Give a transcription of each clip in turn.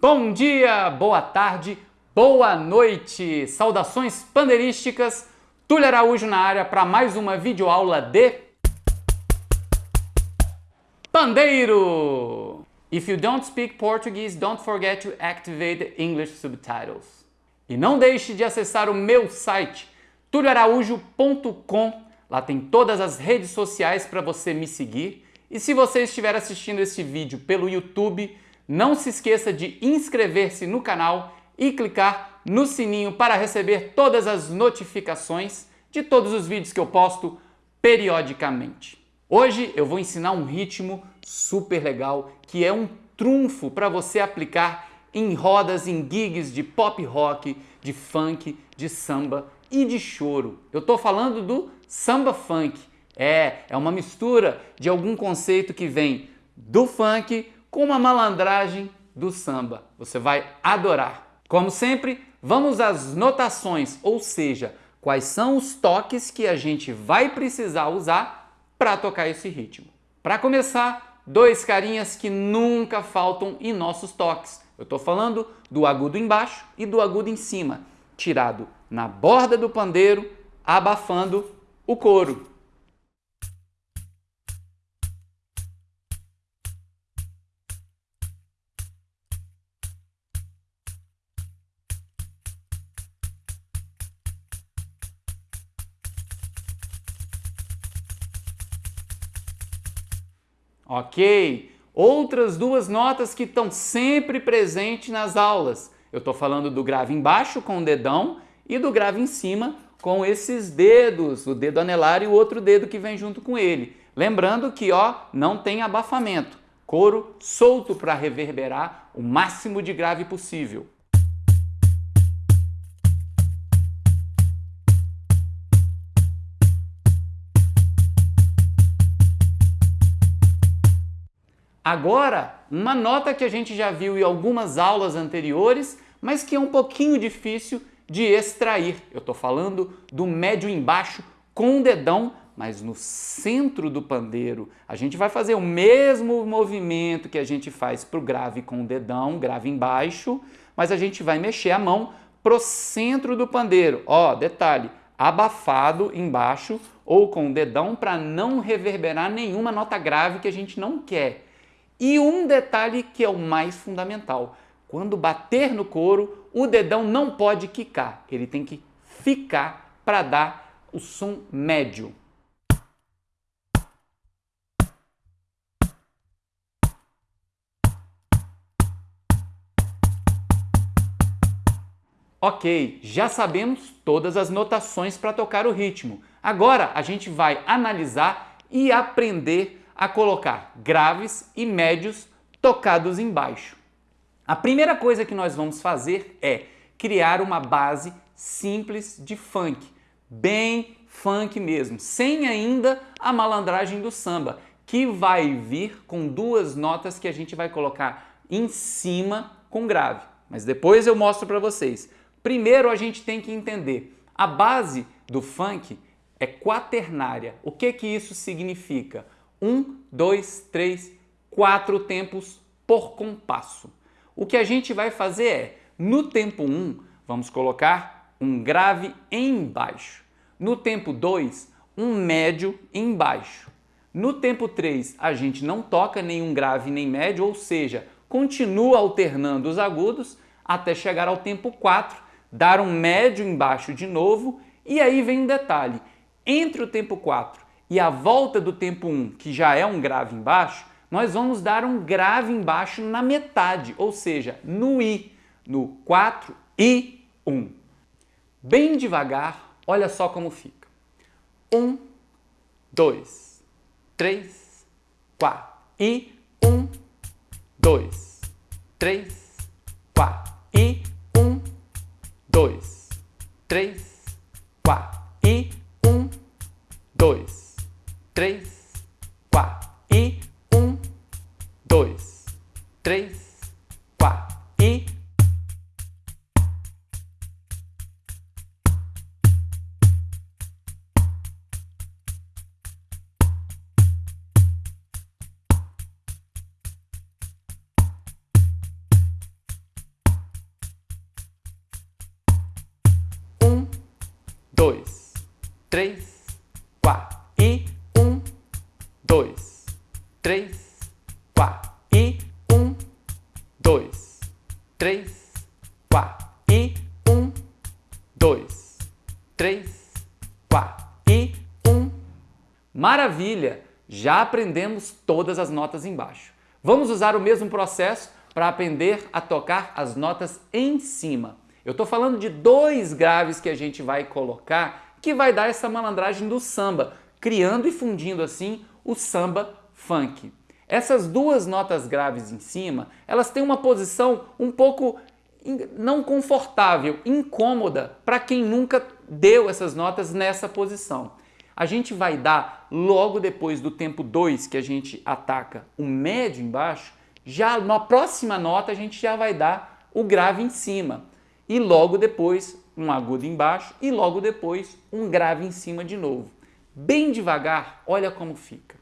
Bom dia, boa tarde, boa noite! Saudações pandeirísticas, Túlio Araújo na área para mais uma videoaula de Pandeiro! If you don't speak Portuguese, don't forget to activate the English subtitles. E não deixe de acessar o meu site tulioaraújo.com. Lá tem todas as redes sociais para você me seguir. E se você estiver assistindo esse vídeo pelo YouTube, não se esqueça de inscrever-se no canal e clicar no sininho para receber todas as notificações de todos os vídeos que eu posto periodicamente. Hoje eu vou ensinar um ritmo super legal que é um trunfo para você aplicar em rodas, em gigs de pop rock, de funk, de samba e de choro. Eu estou falando do samba funk. É, é uma mistura de algum conceito que vem do funk com uma malandragem do samba. Você vai adorar. Como sempre, vamos às notações, ou seja, quais são os toques que a gente vai precisar usar para tocar esse ritmo. Para começar, dois carinhas que nunca faltam em nossos toques. Eu estou falando do agudo embaixo e do agudo em cima, tirado na borda do pandeiro, abafando o couro. Ok? Outras duas notas que estão sempre presentes nas aulas. Eu estou falando do grave embaixo com o dedão e do grave em cima com esses dedos, o dedo anelar e o outro dedo que vem junto com ele. Lembrando que ó, não tem abafamento, couro solto para reverberar o máximo de grave possível. Agora, uma nota que a gente já viu em algumas aulas anteriores, mas que é um pouquinho difícil de extrair. Eu estou falando do médio embaixo com o dedão, mas no centro do pandeiro. A gente vai fazer o mesmo movimento que a gente faz para o grave com o dedão, grave embaixo, mas a gente vai mexer a mão pro centro do pandeiro. Ó, detalhe, abafado embaixo ou com o dedão para não reverberar nenhuma nota grave que a gente não quer. E um detalhe que é o mais fundamental. Quando bater no couro, o dedão não pode quicar. Ele tem que ficar para dar o som médio. Ok, já sabemos todas as notações para tocar o ritmo. Agora a gente vai analisar e aprender a colocar graves e médios tocados embaixo. A primeira coisa que nós vamos fazer é criar uma base simples de funk, bem funk mesmo, sem ainda a malandragem do samba, que vai vir com duas notas que a gente vai colocar em cima com grave. Mas depois eu mostro para vocês. Primeiro a gente tem que entender, a base do funk é quaternária. O que que isso significa? Um, dois, três, quatro tempos por compasso. O que a gente vai fazer é, no tempo 1, um, vamos colocar um grave embaixo. No tempo 2, um médio embaixo. No tempo 3, a gente não toca nenhum grave nem médio, ou seja, continua alternando os agudos até chegar ao tempo 4, dar um médio embaixo de novo, e aí vem um detalhe. Entre o tempo 4 e a volta do tempo 1, que já é um grave embaixo, nós vamos dar um grave embaixo na metade, ou seja, no I, no 4 e 1. Bem devagar, olha só como fica. 1, 2, 3, 4 e 1, 2, 3, 4 e 1, 2, 3, 4 e 1, 2, três, quatro e um, dois, três, quatro e um, dois, três, quatro. E um. Maravilha! Já aprendemos todas as notas embaixo. Vamos usar o mesmo processo para aprender a tocar as notas em cima. Eu estou falando de dois graves que a gente vai colocar que vai dar essa malandragem do samba, criando e fundindo assim o samba funk. Essas duas notas graves em cima, elas têm uma posição um pouco não confortável, incômoda para quem nunca deu essas notas nessa posição. A gente vai dar logo depois do tempo 2 que a gente ataca o médio embaixo, já na próxima nota a gente já vai dar o grave em cima. E logo depois um agudo embaixo e logo depois um grave em cima de novo. Bem devagar, olha como fica.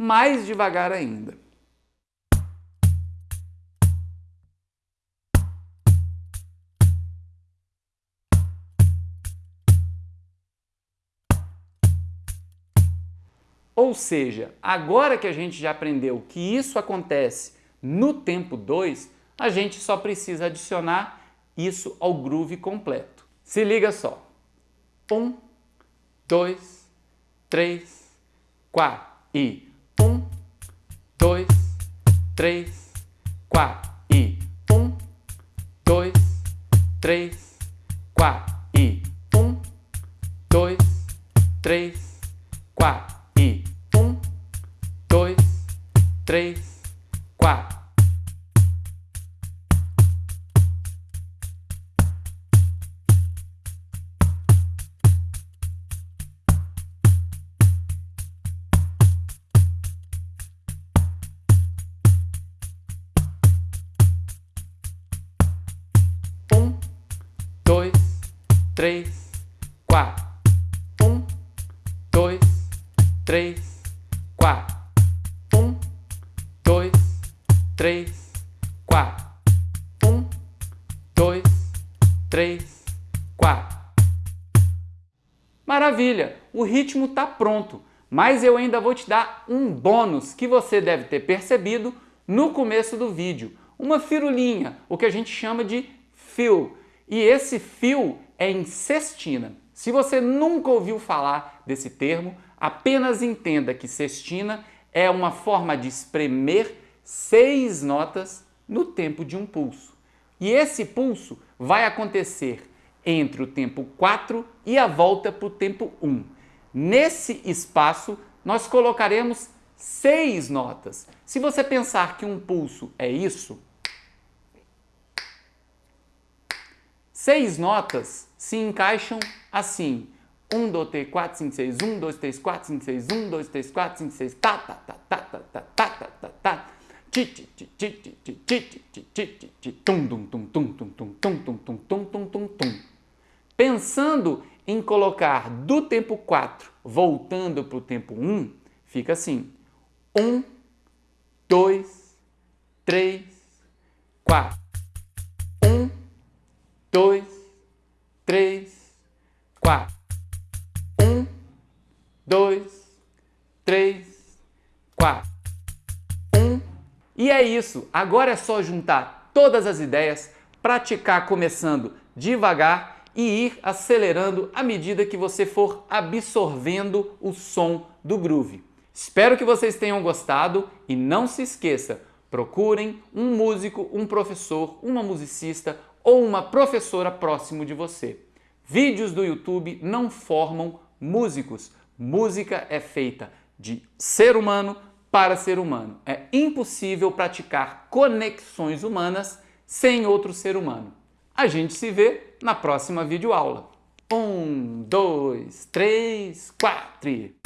Mais devagar ainda. Ou seja, agora que a gente já aprendeu que isso acontece no tempo 2, a gente só precisa adicionar isso ao groove completo. Se liga só. 1, 2, 3, 4 e 1, 2, três, quatro e um, dois, três, quatro e um, dois, três, quatro e um, dois, três, quatro. Três, quatro. Um, dois, três, quatro três, quatro. Um, dois, três, quatro. Maravilha! O ritmo está pronto, mas eu ainda vou te dar um bônus que você deve ter percebido no começo do vídeo. Uma firulinha, o que a gente chama de fio. E esse fio é em sextina. Se você nunca ouviu falar desse termo, apenas entenda que sextina é uma forma de espremer seis notas no tempo de um pulso. E esse pulso vai acontecer entre o tempo 4 e a volta para o tempo 1. Nesse espaço, nós colocaremos seis notas. Se você pensar que um pulso é isso, seis notas se encaixam assim. 1, 2, 3, 4, 5, 6, 1, 2, 3, 4, 5, 6, 1, 2, 3, 4, 5, 6, tá, tá, tá, tá, tá, tá, tá, tá, tá, tá. Pensando em colocar do tempo 4 voltando para o tempo 1, fica assim. 1, 2, 3, 4. E é isso, agora é só juntar todas as ideias, praticar começando devagar e ir acelerando à medida que você for absorvendo o som do groove. Espero que vocês tenham gostado e não se esqueça, procurem um músico, um professor, uma musicista ou uma professora próximo de você. Vídeos do YouTube não formam músicos. Música é feita de ser humano para ser humano. É impossível praticar conexões humanas sem outro ser humano. A gente se vê na próxima videoaula. Um, dois, três, quatro.